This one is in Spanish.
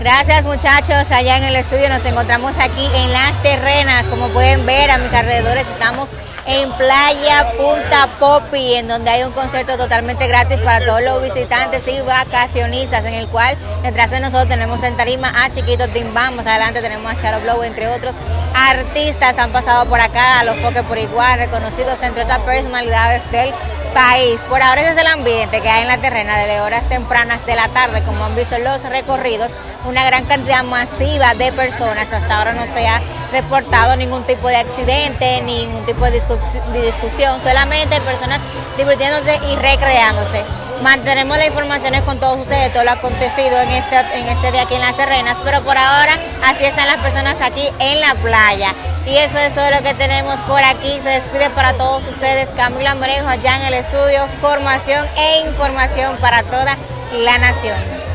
Gracias muchachos, allá en el estudio nos encontramos aquí en Las Terrenas, como pueden ver a mis alrededores estamos en Playa Punta Popi, en donde hay un concierto totalmente gratis para todos los visitantes y vacacionistas, en el cual detrás de nosotros tenemos en tarima a Chiquito Timbán, más adelante tenemos a Charo Blow, entre otros artistas. Han pasado por acá, a los foques por igual, reconocidos entre otras personalidades del país. Por ahora ese es el ambiente que hay en la terrena desde horas tempranas de la tarde, como han visto los recorridos, una gran cantidad masiva de personas. Hasta ahora no se ha reportado ningún tipo de accidente, ningún tipo de, discusión, solamente personas divirtiéndose y recreándose. Mantenemos las informaciones con todos ustedes, todo lo acontecido en este, en este día aquí en Las Terrenas, pero por ahora así están las personas aquí en la playa. Y eso es todo lo que tenemos por aquí. Se despide para todos ustedes Camila Morejo allá en el estudio. Formación e información para toda la nación.